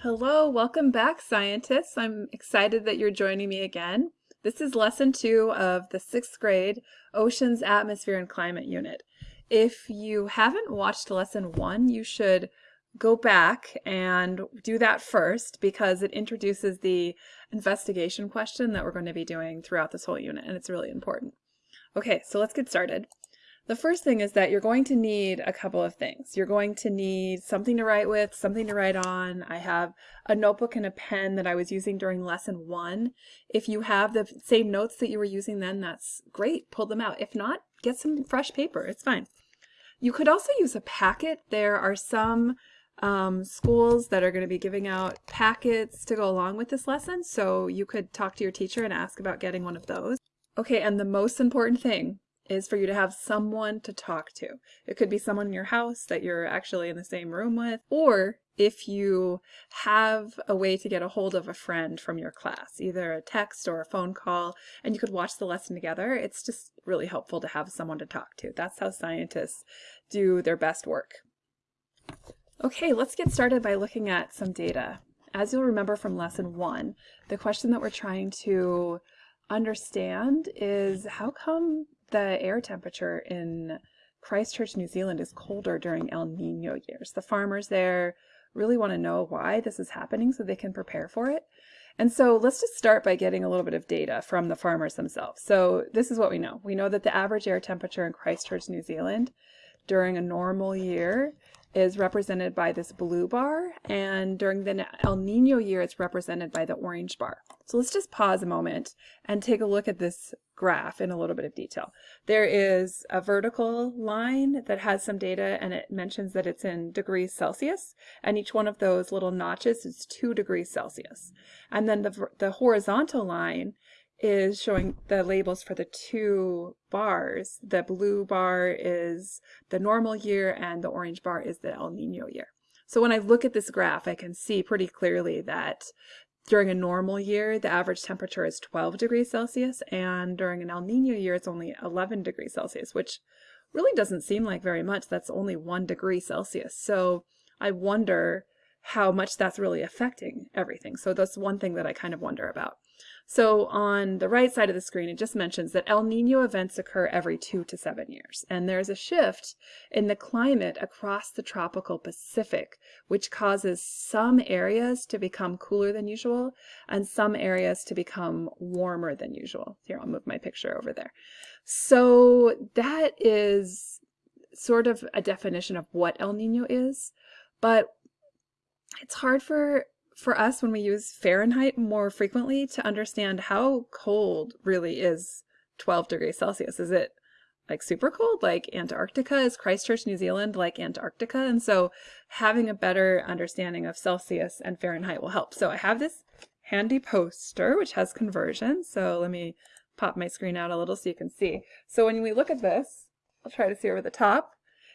Hello, welcome back, scientists. I'm excited that you're joining me again. This is lesson two of the sixth grade Oceans, Atmosphere, and Climate unit. If you haven't watched lesson one, you should go back and do that first because it introduces the investigation question that we're going to be doing throughout this whole unit, and it's really important. Okay, so let's get started. The first thing is that you're going to need a couple of things. You're going to need something to write with, something to write on. I have a notebook and a pen that I was using during lesson one. If you have the same notes that you were using then, that's great. Pull them out. If not, get some fresh paper. It's fine. You could also use a packet. There are some um, schools that are going to be giving out packets to go along with this lesson, so you could talk to your teacher and ask about getting one of those. Okay, and the most important thing is for you to have someone to talk to. It could be someone in your house that you're actually in the same room with, or if you have a way to get a hold of a friend from your class, either a text or a phone call, and you could watch the lesson together, it's just really helpful to have someone to talk to. That's how scientists do their best work. Okay, let's get started by looking at some data. As you'll remember from lesson one, the question that we're trying to understand is how come the air temperature in Christchurch, New Zealand is colder during El Nino years. The farmers there really want to know why this is happening so they can prepare for it. And so let's just start by getting a little bit of data from the farmers themselves. So this is what we know. We know that the average air temperature in Christchurch, New Zealand during a normal year is represented by this blue bar, and during the El Nino year, it's represented by the orange bar. So let's just pause a moment and take a look at this graph in a little bit of detail. There is a vertical line that has some data and it mentions that it's in degrees Celsius and each one of those little notches is 2 degrees Celsius. And then the, the horizontal line is showing the labels for the two bars. The blue bar is the normal year and the orange bar is the El Nino year. So when I look at this graph, I can see pretty clearly that during a normal year, the average temperature is 12 degrees Celsius, and during an El Nino year, it's only 11 degrees Celsius, which really doesn't seem like very much. That's only one degree Celsius. So I wonder how much that's really affecting everything. So that's one thing that I kind of wonder about. So on the right side of the screen, it just mentions that El Nino events occur every two to seven years. And there's a shift in the climate across the tropical Pacific, which causes some areas to become cooler than usual and some areas to become warmer than usual. Here, I'll move my picture over there. So that is sort of a definition of what El Nino is, but it's hard for for us when we use Fahrenheit more frequently to understand how cold really is 12 degrees Celsius. Is it like super cold like Antarctica? Is Christchurch, New Zealand like Antarctica? And so having a better understanding of Celsius and Fahrenheit will help. So I have this handy poster which has conversions. So let me pop my screen out a little so you can see. So when we look at this, I'll try to see over the top,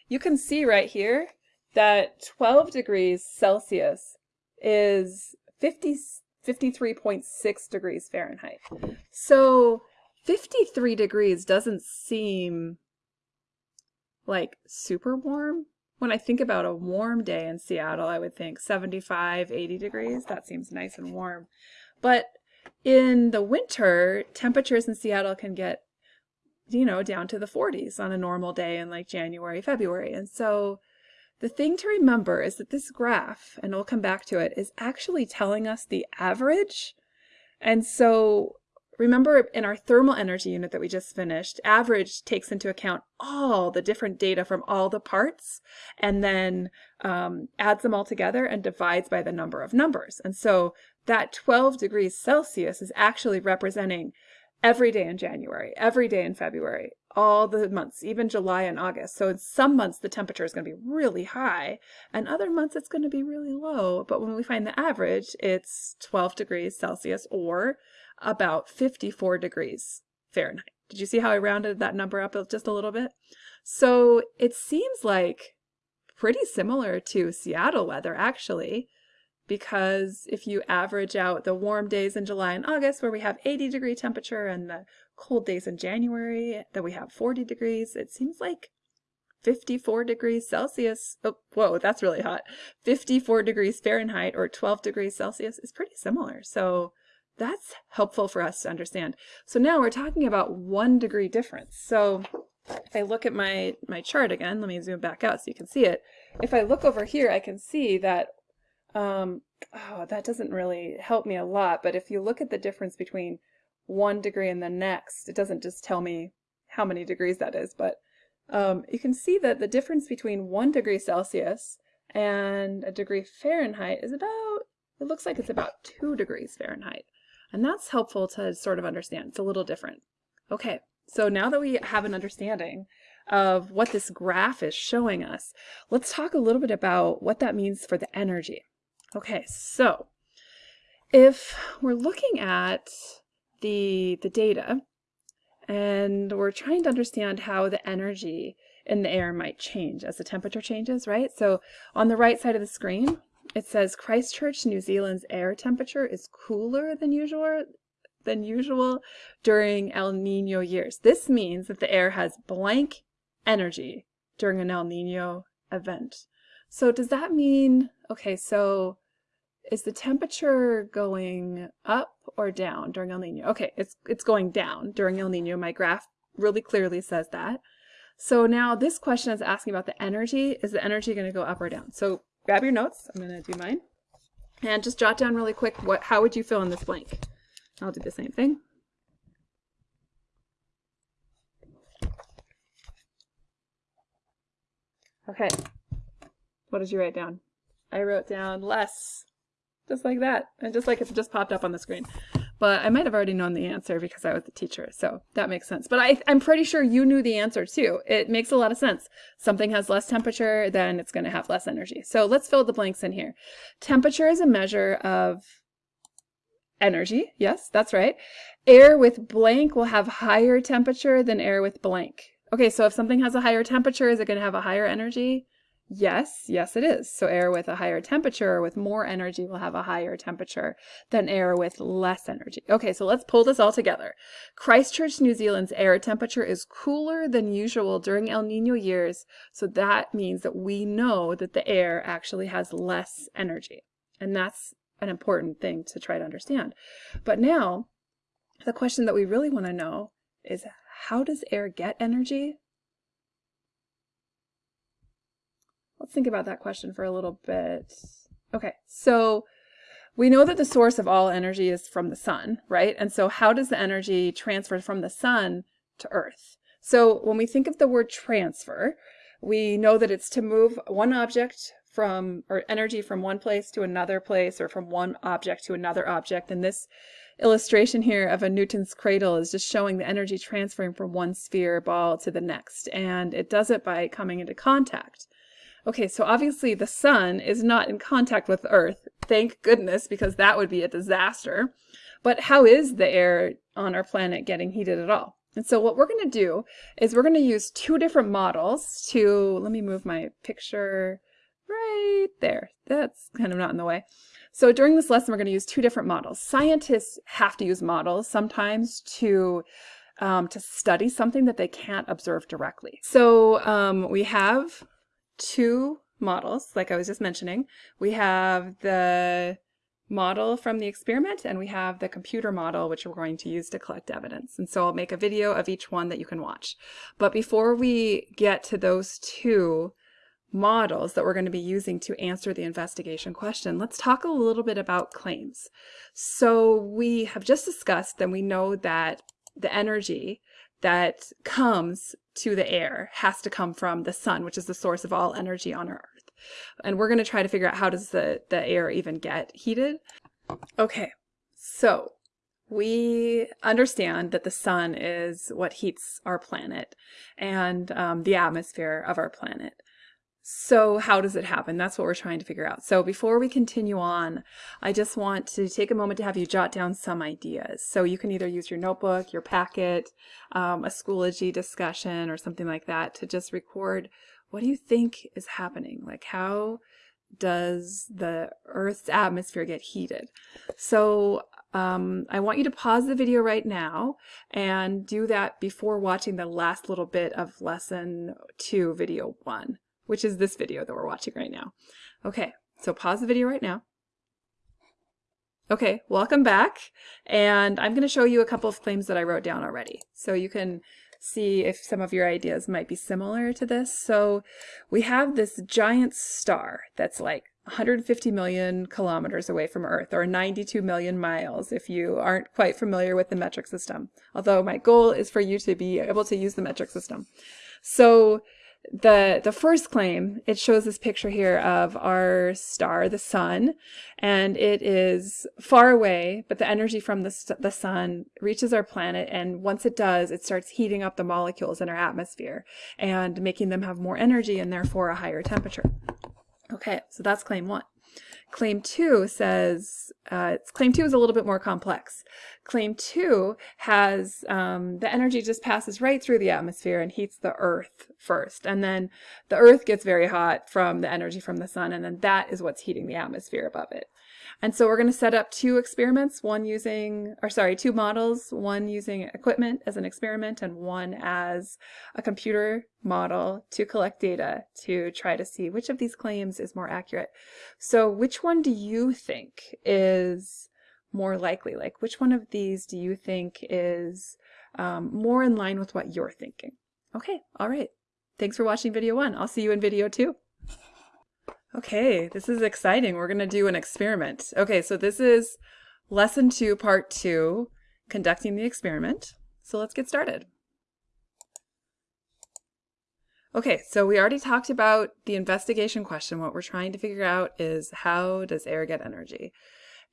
you can see right here that 12 degrees Celsius is 50, 53.6 degrees Fahrenheit. So 53 degrees doesn't seem like super warm. When I think about a warm day in Seattle, I would think 75, 80 degrees. That seems nice and warm. But in the winter, temperatures in Seattle can get, you know, down to the 40s on a normal day in like January, February. And so the thing to remember is that this graph, and we'll come back to it, is actually telling us the average. And so remember in our thermal energy unit that we just finished, average takes into account all the different data from all the parts and then um, adds them all together and divides by the number of numbers. And so that 12 degrees Celsius is actually representing every day in January, every day in February, all the months, even July and August. So in some months the temperature is going to be really high and other months it's going to be really low. But when we find the average, it's 12 degrees Celsius or about 54 degrees Fahrenheit. Did you see how I rounded that number up just a little bit? So it seems like pretty similar to Seattle weather actually because if you average out the warm days in July and August where we have 80 degree temperature and the cold days in January that we have 40 degrees, it seems like 54 degrees Celsius, oh, whoa, that's really hot, 54 degrees Fahrenheit or 12 degrees Celsius is pretty similar. So that's helpful for us to understand. So now we're talking about one degree difference. So if I look at my, my chart again, let me zoom back out so you can see it. If I look over here, I can see that, um, oh, that doesn't really help me a lot. But if you look at the difference between one degree and the next, it doesn't just tell me how many degrees that is, but um, you can see that the difference between one degree Celsius and a degree Fahrenheit is about, it looks like it's about two degrees Fahrenheit. And that's helpful to sort of understand. It's a little different. Okay, so now that we have an understanding of what this graph is showing us, let's talk a little bit about what that means for the energy. Okay, so if we're looking at the, the data and we're trying to understand how the energy in the air might change as the temperature changes, right? So on the right side of the screen, it says Christchurch, New Zealand's air temperature is cooler than usual than usual during El Nino years. This means that the air has blank energy during an El Nino event. So does that mean, okay, so is the temperature going up or down during El Nino? Okay, it's, it's going down during El Nino. My graph really clearly says that. So now this question is asking about the energy. Is the energy going to go up or down? So grab your notes. I'm going to do mine. And just jot down really quick, what, how would you fill in this blank? I'll do the same thing. Okay, what did you write down? I wrote down less, just like that, and just like it just popped up on the screen but I might have already known the answer because I was the teacher, so that makes sense. But I, I'm pretty sure you knew the answer too. It makes a lot of sense. Something has less temperature, then it's going to have less energy. So let's fill the blanks in here. Temperature is a measure of energy. Yes, that's right. Air with blank will have higher temperature than air with blank. Okay, so if something has a higher temperature, is it going to have a higher energy? Yes, yes it is. So air with a higher temperature or with more energy will have a higher temperature than air with less energy. Okay, so let's pull this all together. Christchurch, New Zealand's air temperature is cooler than usual during El Nino years, so that means that we know that the air actually has less energy. And that's an important thing to try to understand. But now, the question that we really want to know is how does air get energy? Let's think about that question for a little bit. Okay, so we know that the source of all energy is from the sun, right? And so how does the energy transfer from the sun to Earth? So when we think of the word transfer, we know that it's to move one object from, or energy from one place to another place, or from one object to another object. And this illustration here of a Newton's cradle is just showing the energy transferring from one sphere ball to the next. And it does it by coming into contact. Okay, so obviously the sun is not in contact with Earth. Thank goodness, because that would be a disaster. But how is the air on our planet getting heated at all? And so what we're going to do is we're going to use two different models to, let me move my picture right there. That's kind of not in the way. So during this lesson, we're going to use two different models. Scientists have to use models sometimes to um, to study something that they can't observe directly. So um, we have two models, like I was just mentioning. We have the model from the experiment and we have the computer model which we're going to use to collect evidence. And so I'll make a video of each one that you can watch. But before we get to those two models that we're going to be using to answer the investigation question, let's talk a little bit about claims. So we have just discussed and we know that the energy that comes to the air has to come from the sun, which is the source of all energy on Earth. And we're going to try to figure out how does the, the air even get heated. Okay, so we understand that the sun is what heats our planet and um, the atmosphere of our planet. So how does it happen? That's what we're trying to figure out. So before we continue on, I just want to take a moment to have you jot down some ideas. So you can either use your notebook, your packet, um, a Schoology discussion or something like that to just record what do you think is happening? Like how does the Earth's atmosphere get heated? So um, I want you to pause the video right now and do that before watching the last little bit of lesson two, video one, which is this video that we're watching right now. Okay, so pause the video right now. Okay, welcome back. And I'm going to show you a couple of claims that I wrote down already. So you can see if some of your ideas might be similar to this. So we have this giant star that's like 150 million kilometers away from Earth, or 92 million miles if you aren't quite familiar with the metric system. Although my goal is for you to be able to use the metric system. So the the first claim it shows this picture here of our star the sun and it is far away but the energy from the, the sun reaches our planet and once it does it starts heating up the molecules in our atmosphere and making them have more energy and therefore a higher temperature. Okay so that's claim one Claim two says, uh, claim two is a little bit more complex. Claim two has um, the energy just passes right through the atmosphere and heats the earth first. And then the earth gets very hot from the energy from the sun. And then that is what's heating the atmosphere above it. And so we're going to set up two experiments, one using, or sorry, two models, one using equipment as an experiment and one as a computer model to collect data to try to see which of these claims is more accurate. So which one do you think is more likely? Like which one of these do you think is um, more in line with what you're thinking? Okay, all right. Thanks for watching video one. I'll see you in video two. Okay, this is exciting. We're going to do an experiment. Okay, so this is lesson two, part two, conducting the experiment. So let's get started. Okay, so we already talked about the investigation question. What we're trying to figure out is how does air get energy?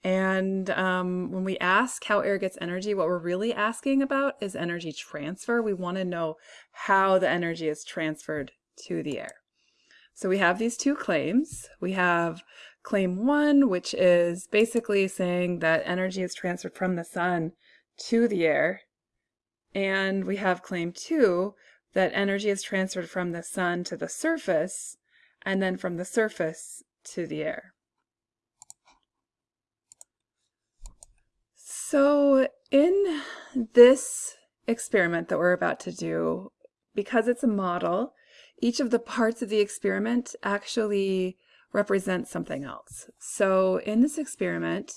And um, when we ask how air gets energy, what we're really asking about is energy transfer. We want to know how the energy is transferred to the air. So we have these two claims. We have claim one, which is basically saying that energy is transferred from the sun to the air. And we have claim two, that energy is transferred from the sun to the surface, and then from the surface to the air. So in this experiment that we're about to do, because it's a model, each of the parts of the experiment actually represents something else. So in this experiment,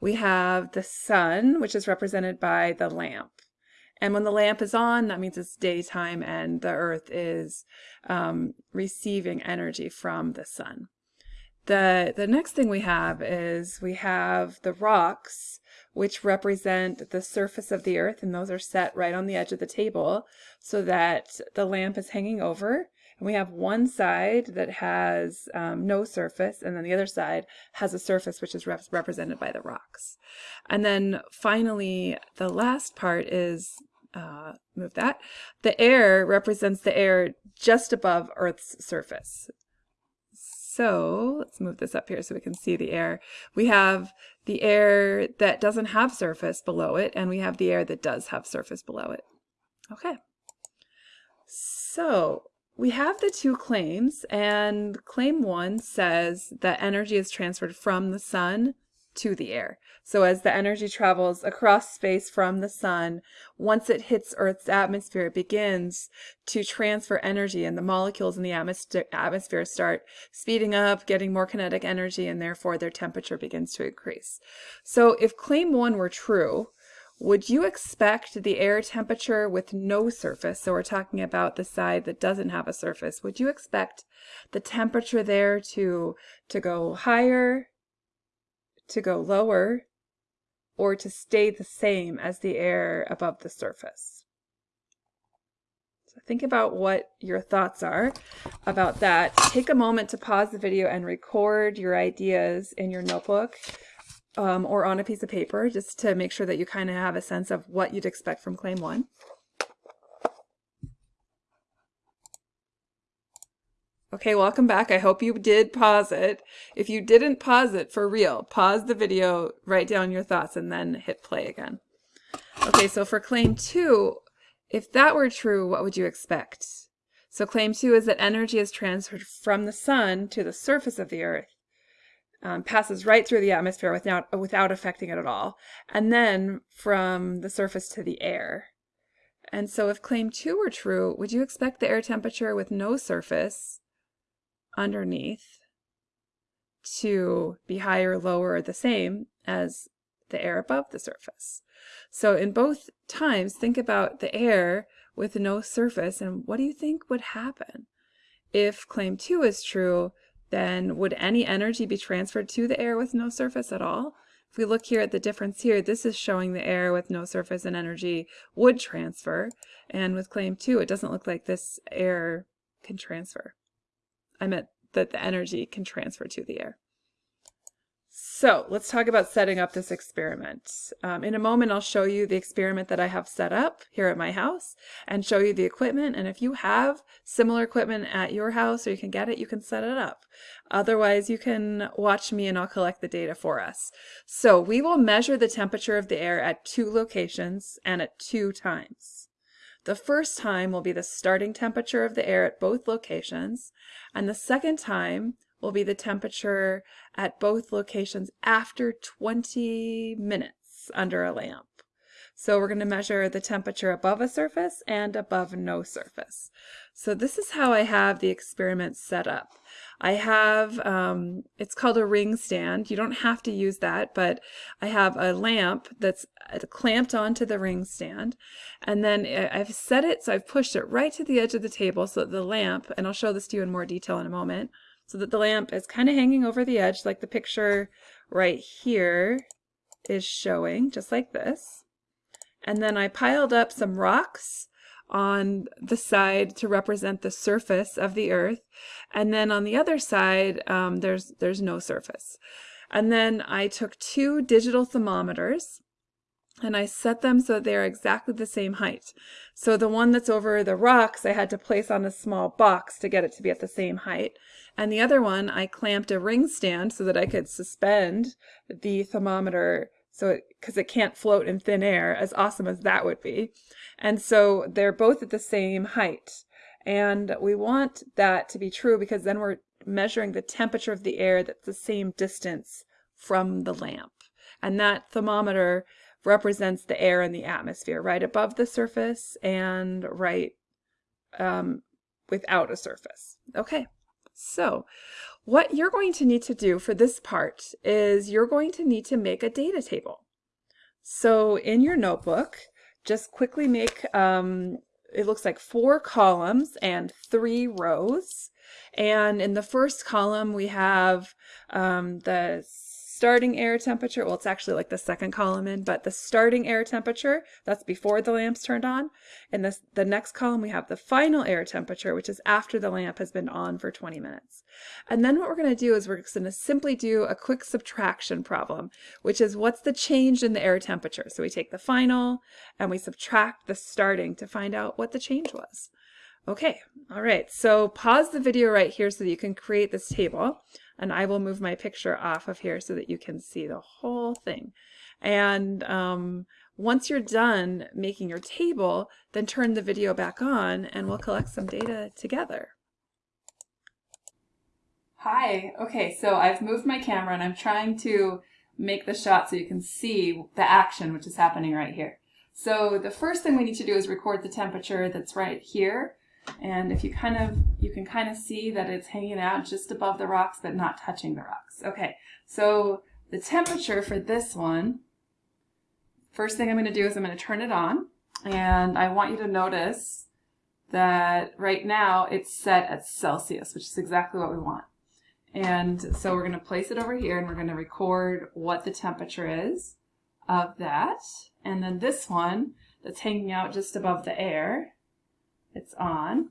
we have the sun, which is represented by the lamp. And when the lamp is on, that means it's daytime and the earth is um, receiving energy from the sun. The, the next thing we have is we have the rocks, which represent the surface of the earth, and those are set right on the edge of the table so that the lamp is hanging over and we have one side that has um, no surface, and then the other side has a surface which is rep represented by the rocks. And then finally, the last part is, uh, move that, the air represents the air just above Earth's surface. So let's move this up here so we can see the air. We have the air that doesn't have surface below it, and we have the air that does have surface below it. Okay. So we have the two claims, and claim one says that energy is transferred from the sun to the air. So as the energy travels across space from the sun, once it hits Earth's atmosphere, it begins to transfer energy and the molecules in the atmosphere start speeding up, getting more kinetic energy, and therefore their temperature begins to increase. So if claim one were true, would you expect the air temperature with no surface, so we're talking about the side that doesn't have a surface, would you expect the temperature there to, to go higher, to go lower, or to stay the same as the air above the surface? So think about what your thoughts are about that. Take a moment to pause the video and record your ideas in your notebook um, or on a piece of paper just to make sure that you kind of have a sense of what you'd expect from claim one. Okay, welcome back. I hope you did pause it. If you didn't pause it for real, pause the video, write down your thoughts, and then hit play again. Okay, so for claim two, if that were true, what would you expect? So claim two is that energy is transferred from the sun to the surface of the earth um, passes right through the atmosphere without, without affecting it at all. And then from the surface to the air. And so if claim two were true, would you expect the air temperature with no surface underneath to be higher, lower, or the same as the air above the surface? So in both times, think about the air with no surface and what do you think would happen? If claim two is true, then would any energy be transferred to the air with no surface at all? If we look here at the difference here, this is showing the air with no surface and energy would transfer. And with claim two, it doesn't look like this air can transfer. I meant that the energy can transfer to the air. So let's talk about setting up this experiment. Um, in a moment, I'll show you the experiment that I have set up here at my house and show you the equipment. And if you have similar equipment at your house or you can get it, you can set it up. Otherwise, you can watch me and I'll collect the data for us. So we will measure the temperature of the air at two locations and at two times. The first time will be the starting temperature of the air at both locations, and the second time will be the temperature at both locations after 20 minutes under a lamp. So we're going to measure the temperature above a surface and above no surface. So this is how I have the experiment set up. I have, um, it's called a ring stand. You don't have to use that, but I have a lamp that's uh, clamped onto the ring stand. And then uh, I've set it, so I've pushed it right to the edge of the table so that the lamp, and I'll show this to you in more detail in a moment, so that the lamp is kind of hanging over the edge like the picture right here is showing, just like this. And then I piled up some rocks on the side to represent the surface of the earth. And then on the other side, um, there's, there's no surface. And then I took two digital thermometers and I set them so that they're exactly the same height. So the one that's over the rocks I had to place on a small box to get it to be at the same height. And the other one I clamped a ring stand so that I could suspend the thermometer so because it, it, can't float in thin air, as awesome as that would be. And so they're both at the same height. And we want that to be true because then we're measuring the temperature of the air that's the same distance from the lamp. And that thermometer represents the air in the atmosphere, right above the surface and right um, without a surface. Okay, so what you're going to need to do for this part is you're going to need to make a data table. So in your notebook, just quickly make, um, it looks like four columns and three rows. And in the first column, we have um, the starting air temperature, well, it's actually like the second column in, but the starting air temperature, that's before the lamp's turned on. In this, the next column, we have the final air temperature, which is after the lamp has been on for 20 minutes. And then what we're going to do is we're going to simply do a quick subtraction problem, which is what's the change in the air temperature? So we take the final and we subtract the starting to find out what the change was. Okay, all right, so pause the video right here so that you can create this table and I will move my picture off of here so that you can see the whole thing. And um, once you're done making your table, then turn the video back on and we'll collect some data together. Hi, okay, so I've moved my camera and I'm trying to make the shot so you can see the action which is happening right here. So the first thing we need to do is record the temperature that's right here. And if you kind of, you can kind of see that it's hanging out just above the rocks, but not touching the rocks. Okay, so the temperature for this one, first thing I'm going to do is I'm going to turn it on. And I want you to notice that right now it's set at Celsius, which is exactly what we want. And so we're going to place it over here and we're going to record what the temperature is of that. And then this one that's hanging out just above the air, it's on.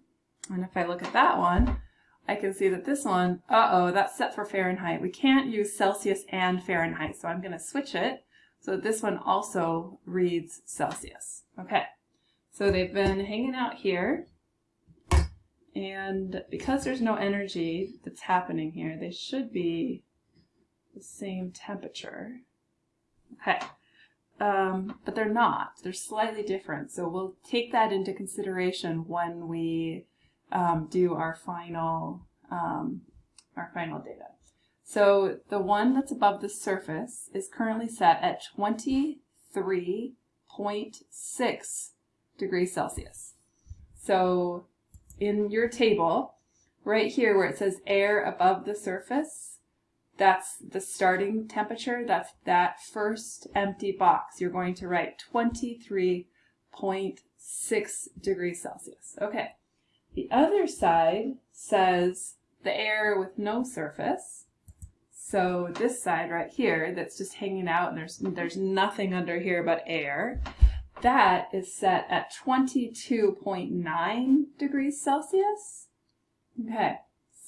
And if I look at that one, I can see that this one, uh-oh, that's set for Fahrenheit. We can't use Celsius and Fahrenheit, so I'm going to switch it so that this one also reads Celsius. Okay, so they've been hanging out here, and because there's no energy that's happening here, they should be the same temperature. Okay, um, but they're not. They're slightly different. So we'll take that into consideration when we um, do our final um, our final data. So the one that's above the surface is currently set at 23.6 degrees Celsius. So in your table, right here where it says air above the surface, that's the starting temperature. That's that first empty box. You're going to write 23.6 degrees Celsius. Okay. The other side says the air with no surface. So this side right here that's just hanging out and there's, there's nothing under here but air, that is set at 22.9 degrees Celsius. Okay,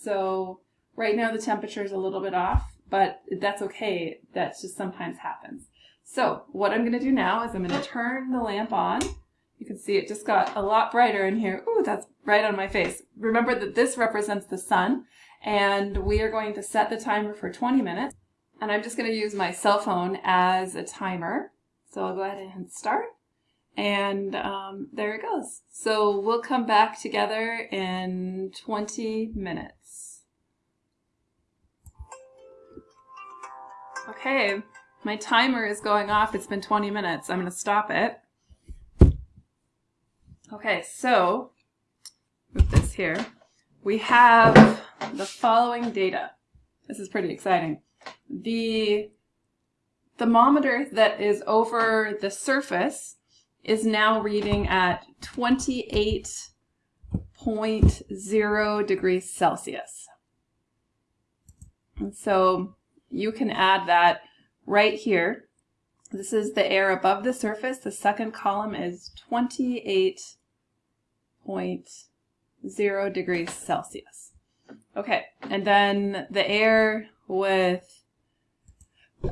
so right now the temperature is a little bit off, but that's okay. That just sometimes happens. So what I'm going to do now is I'm going to turn the lamp on. You can see it just got a lot brighter in here. Ooh, that's right on my face. Remember that this represents the sun, and we are going to set the timer for 20 minutes. And I'm just going to use my cell phone as a timer. So I'll go ahead and start. And um, there it goes. So we'll come back together in 20 minutes. Okay, my timer is going off. It's been 20 minutes. I'm going to stop it. Okay, so with this here, we have the following data. This is pretty exciting. The thermometer that is over the surface is now reading at 28.0 degrees Celsius. And so you can add that right here. This is the air above the surface. The second column is 28.0 degrees Celsius. Okay, and then the air with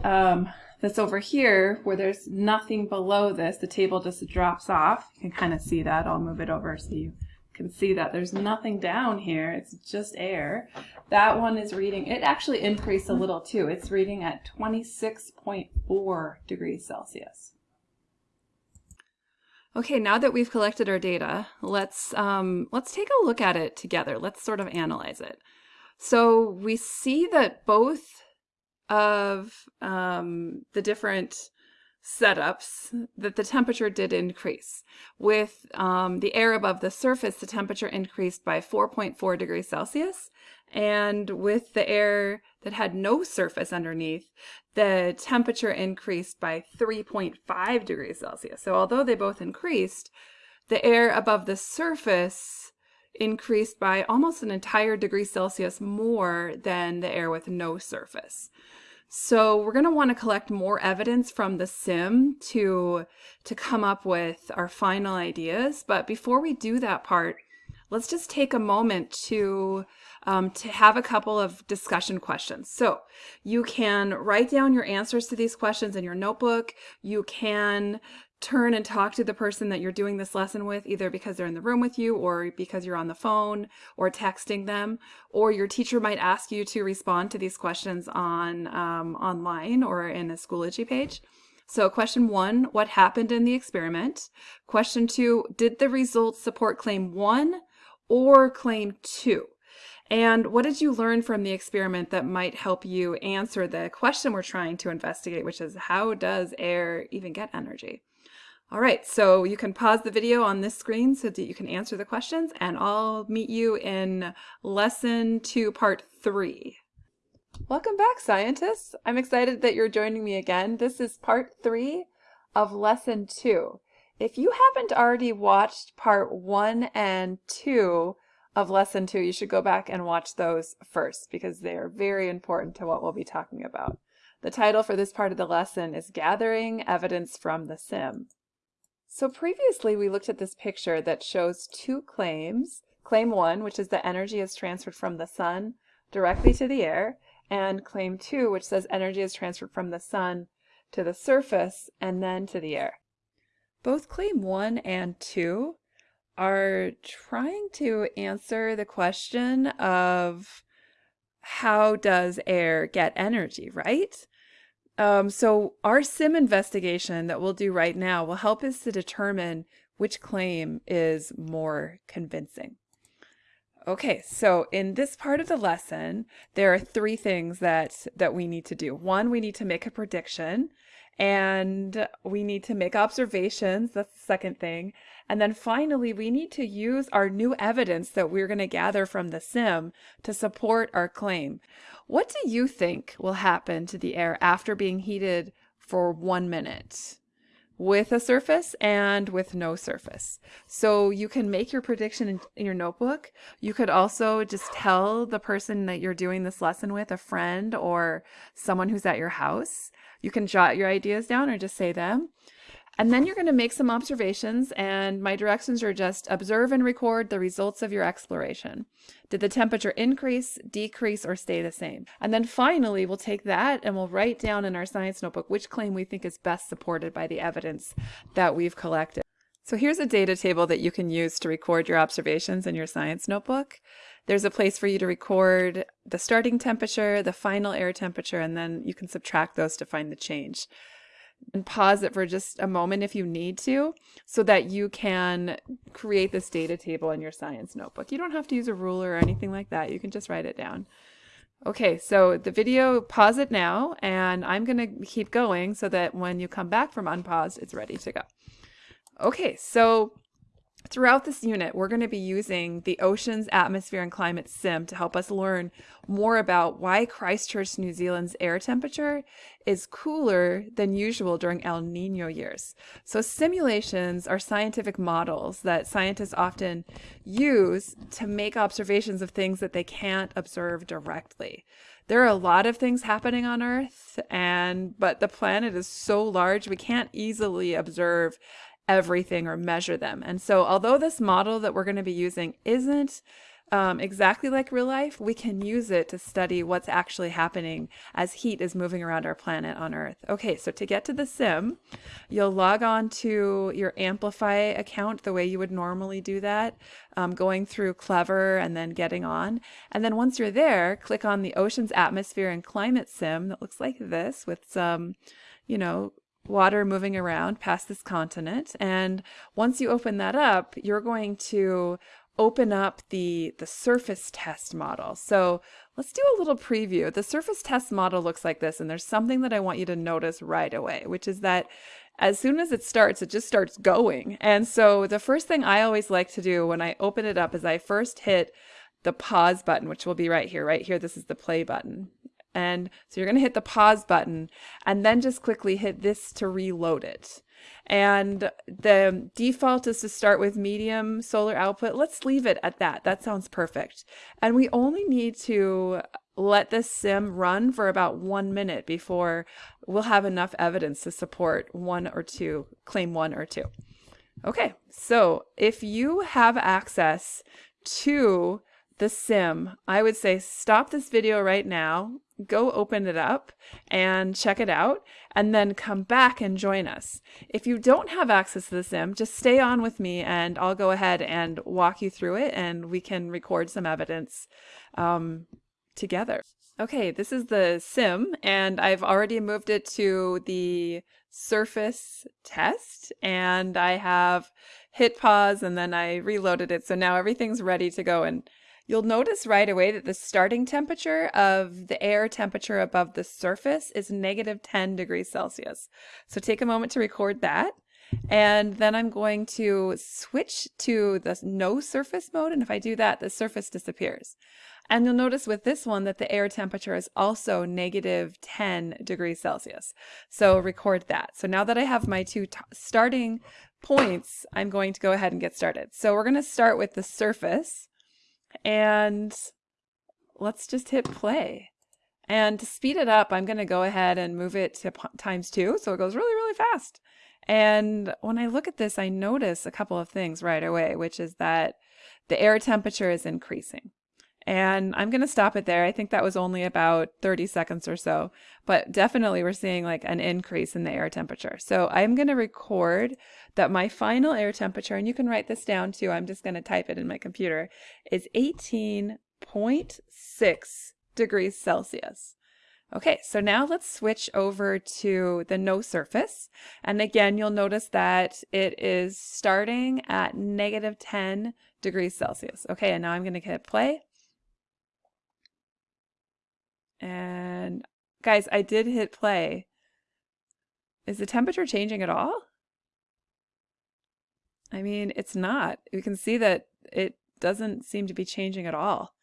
um, that's over here where there's nothing below this, the table just drops off. You can kind of see that. I'll move it over so you can see that there's nothing down here. It's just air. That one is reading, it actually increased a little too. It's reading at 26.4 degrees Celsius. Okay, now that we've collected our data, let's, um, let's take a look at it together. Let's sort of analyze it. So we see that both of um, the different setups that the temperature did increase. With um, the air above the surface, the temperature increased by 4.4 degrees Celsius. And with the air that had no surface underneath, the temperature increased by 3.5 degrees Celsius. So although they both increased, the air above the surface increased by almost an entire degree Celsius more than the air with no surface. So we're going to want to collect more evidence from the sim to, to come up with our final ideas. But before we do that part, let's just take a moment to um, to have a couple of discussion questions. So you can write down your answers to these questions in your notebook. You can turn and talk to the person that you're doing this lesson with, either because they're in the room with you or because you're on the phone or texting them, or your teacher might ask you to respond to these questions on um, online or in a Schoology page. So question one, what happened in the experiment? Question two, did the results support claim one or claim two? And what did you learn from the experiment that might help you answer the question we're trying to investigate, which is how does air even get energy? All right, so you can pause the video on this screen so that you can answer the questions, and I'll meet you in lesson two, part three. Welcome back, scientists. I'm excited that you're joining me again. This is part three of lesson two. If you haven't already watched part one and two of lesson two, you should go back and watch those first because they are very important to what we'll be talking about. The title for this part of the lesson is Gathering Evidence from the Sim. So previously we looked at this picture that shows two claims. Claim one, which is that energy is transferred from the sun directly to the air, and claim two, which says energy is transferred from the sun to the surface and then to the air. Both claim one and two are trying to answer the question of how does air get energy, right? Um, so our sim investigation that we'll do right now will help us to determine which claim is more convincing. Okay, so in this part of the lesson, there are three things that that we need to do. One, we need to make a prediction, and we need to make observations. That's the second thing. And then finally, we need to use our new evidence that we're going to gather from the sim to support our claim. What do you think will happen to the air after being heated for one minute? with a surface and with no surface. So you can make your prediction in, your notebook. You could also just tell the person that you're doing this lesson with, a friend or someone who's at your house. You can jot your ideas down or just say them. And then you're going to make some observations, and my directions are just observe and record the results of your exploration. Did the temperature increase, decrease, or stay the same? And then finally, we'll take that and we'll write down in our science notebook which claim we think is best supported by the evidence that we've collected. So here's a data table that you can use to record your observations in your science notebook. There's a place for you to record the starting temperature, the final air temperature, and then you can subtract those to find the change and pause it for just a moment if you need to so that you can create this data table in your science notebook. You don't have to use a ruler or anything like that. You can just write it down. Okay, so the video, pause it now, and I'm going to keep going so that when you come back from unpause, it's ready to go. Okay, so Throughout this unit, we're going to be using the Oceans, Atmosphere, and Climate Sim to help us learn more about why Christchurch, New Zealand's air temperature is cooler than usual during El Nino years. So simulations are scientific models that scientists often use to make observations of things that they can't observe directly. There are a lot of things happening on Earth and but the planet is so large we can't easily observe everything or measure them. And so although this model that we're going to be using isn't um, exactly like real life, we can use it to study what's actually happening as heat is moving around our planet on Earth. Okay, so to get to the sim, you'll log on to your Amplify account the way you would normally do that, um, going through Clever and then getting on. And then once you're there, click on the Oceans Atmosphere and Climate Sim that looks like this with some, you know, water moving around past this continent. And once you open that up, you're going to open up the, the surface test model. So let's do a little preview. The surface test model looks like this, and there's something that I want you to notice right away, which is that as soon as it starts, it just starts going. And so the first thing I always like to do when I open it up is I first hit the pause button, which will be right here, right here. This is the play button. And so you're going to hit the pause button and then just quickly hit this to reload it. And the default is to start with medium solar output. Let's leave it at that. That sounds perfect. And we only need to let this sim run for about one minute before we'll have enough evidence to support one or two, claim one or two. Okay, so if you have access to the sim, I would say stop this video right now, go open it up and check it out, and then come back and join us. If you don't have access to the sim, just stay on with me and I'll go ahead and walk you through it and we can record some evidence um, together. Okay, this is the sim and I've already moved it to the surface test and I have hit pause and then I reloaded it. So now everything's ready to go and You'll notice right away that the starting temperature of the air temperature above the surface is negative 10 degrees Celsius. So take a moment to record that. And then I'm going to switch to the no surface mode. And if I do that, the surface disappears. And you'll notice with this one that the air temperature is also negative 10 degrees Celsius. So record that. So now that I have my two starting points, I'm going to go ahead and get started. So we're going to start with the surface and let's just hit play. And to speed it up, I'm going to go ahead and move it to times two. So it goes really, really fast. And when I look at this, I notice a couple of things right away, which is that the air temperature is increasing. And I'm going to stop it there. I think that was only about 30 seconds or so, but definitely we're seeing like an increase in the air temperature. So I'm going to record that my final air temperature, and you can write this down too, I'm just going to type it in my computer, is 18.6 degrees Celsius. Okay, so now let's switch over to the no surface. And again, you'll notice that it is starting at negative 10 degrees Celsius. Okay, and now I'm going to hit play. And guys, I did hit play. Is the temperature changing at all? I mean, it's not. You can see that it doesn't seem to be changing at all.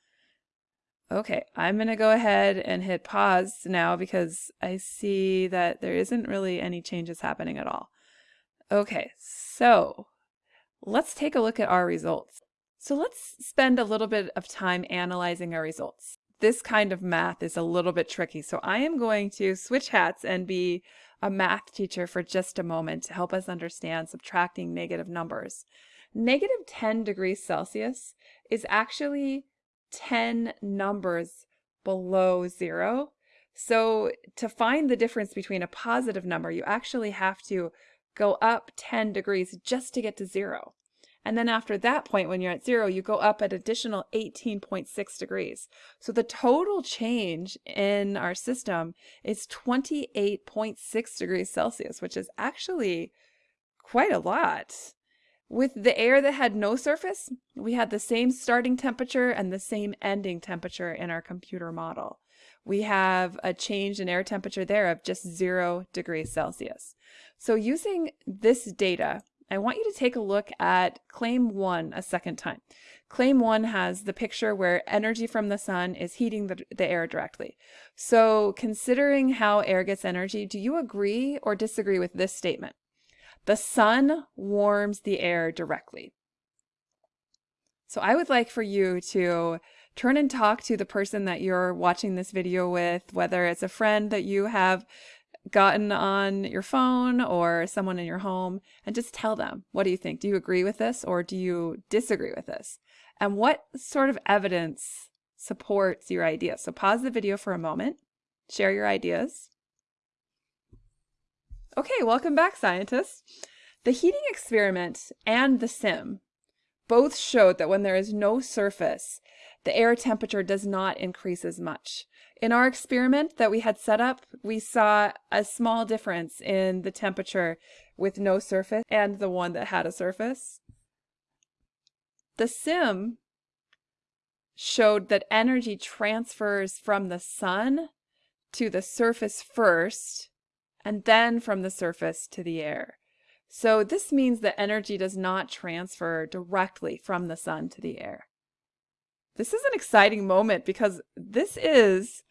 Okay, I'm going to go ahead and hit pause now because I see that there isn't really any changes happening at all. Okay, so let's take a look at our results. So let's spend a little bit of time analyzing our results. This kind of math is a little bit tricky, so I am going to switch hats and be a math teacher for just a moment to help us understand subtracting negative numbers. Negative 10 degrees Celsius is actually 10 numbers below zero. So to find the difference between a positive number, you actually have to go up 10 degrees just to get to zero. And then after that point, when you're at zero, you go up an additional 18.6 degrees. So the total change in our system is 28.6 degrees Celsius, which is actually quite a lot. With the air that had no surface, we had the same starting temperature and the same ending temperature in our computer model. We have a change in air temperature there of just zero degrees Celsius. So using this data, I want you to take a look at claim one a second time. Claim one has the picture where energy from the sun is heating the, the air directly. So considering how air gets energy, do you agree or disagree with this statement? The sun warms the air directly. So I would like for you to turn and talk to the person that you're watching this video with, whether it's a friend that you have gotten on your phone or someone in your home, and just tell them, what do you think? Do you agree with this or do you disagree with this? And what sort of evidence supports your idea? So pause the video for a moment, share your ideas, Okay, welcome back, scientists. The heating experiment and the sim both showed that when there is no surface, the air temperature does not increase as much. In our experiment that we had set up, we saw a small difference in the temperature with no surface and the one that had a surface. The sim showed that energy transfers from the sun to the surface first and then from the surface to the air. So this means that energy does not transfer directly from the sun to the air. This is an exciting moment because this is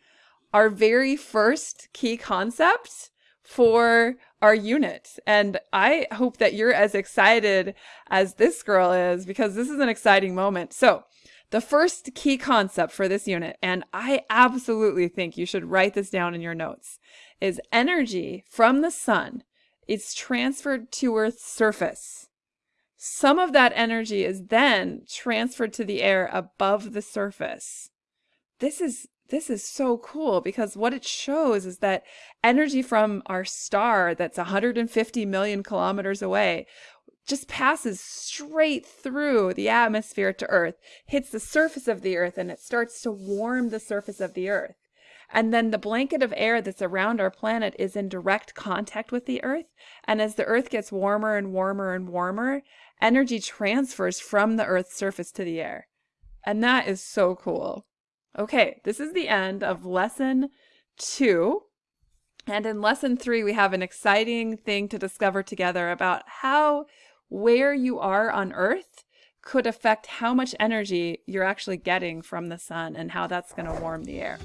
our very first key concept for our unit. And I hope that you're as excited as this girl is because this is an exciting moment. So the first key concept for this unit, and I absolutely think you should write this down in your notes, is energy from the sun is transferred to Earth's surface. Some of that energy is then transferred to the air above the surface. This is this is so cool because what it shows is that energy from our star that's 150 million kilometers away just passes straight through the atmosphere to Earth, hits the surface of the Earth, and it starts to warm the surface of the Earth. And then the blanket of air that's around our planet is in direct contact with the Earth. And as the Earth gets warmer and warmer and warmer, energy transfers from the Earth's surface to the air. And that is so cool. Okay, this is the end of lesson two. And in lesson three, we have an exciting thing to discover together about how where you are on Earth could affect how much energy you're actually getting from the sun and how that's going to warm the air.